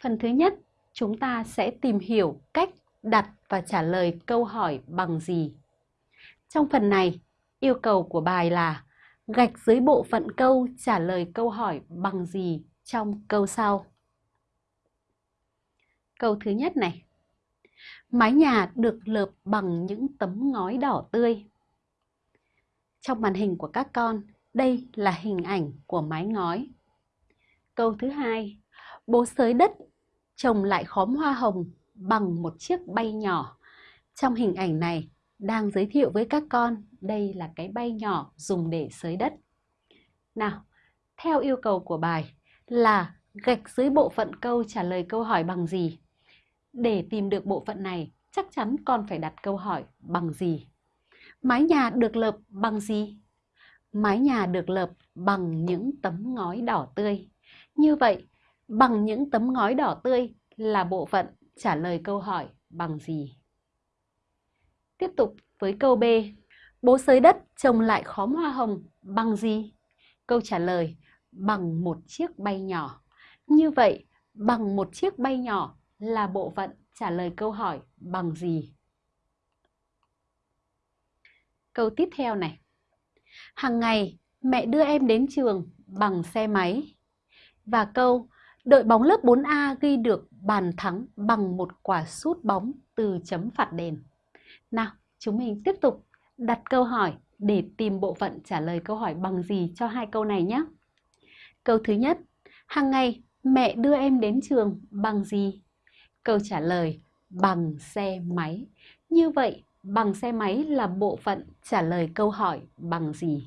Phần thứ nhất, chúng ta sẽ tìm hiểu cách đặt và trả lời câu hỏi bằng gì. Trong phần này, yêu cầu của bài là gạch dưới bộ phận câu trả lời câu hỏi bằng gì trong câu sau. Câu thứ nhất này. Mái nhà được lợp bằng những tấm ngói đỏ tươi. Trong màn hình của các con, đây là hình ảnh của mái ngói. Câu thứ hai, bố sới đất trồng lại khóm hoa hồng bằng một chiếc bay nhỏ. Trong hình ảnh này đang giới thiệu với các con đây là cái bay nhỏ dùng để sới đất. Nào, theo yêu cầu của bài là gạch dưới bộ phận câu trả lời câu hỏi bằng gì? Để tìm được bộ phận này, chắc chắn con phải đặt câu hỏi bằng gì? Mái nhà được lợp bằng gì? Mái nhà được lợp bằng những tấm ngói đỏ tươi. Như vậy, bằng những tấm ngói đỏ tươi là bộ phận trả lời câu hỏi bằng gì? Tiếp tục với câu B. Bố sới đất trồng lại khóm hoa hồng bằng gì? Câu trả lời bằng một chiếc bay nhỏ. Như vậy, bằng một chiếc bay nhỏ là bộ phận trả lời câu hỏi bằng gì? Câu tiếp theo này. Hàng ngày, mẹ đưa em đến trường bằng xe máy. Và câu, đội bóng lớp 4A ghi được bàn thắng bằng một quả sút bóng từ chấm phạt đền. Nào, chúng mình tiếp tục đặt câu hỏi để tìm bộ phận trả lời câu hỏi bằng gì cho hai câu này nhé. Câu thứ nhất, hàng ngày mẹ đưa em đến trường bằng gì? Câu trả lời bằng xe máy. Như vậy, bằng xe máy là bộ phận trả lời câu hỏi bằng gì?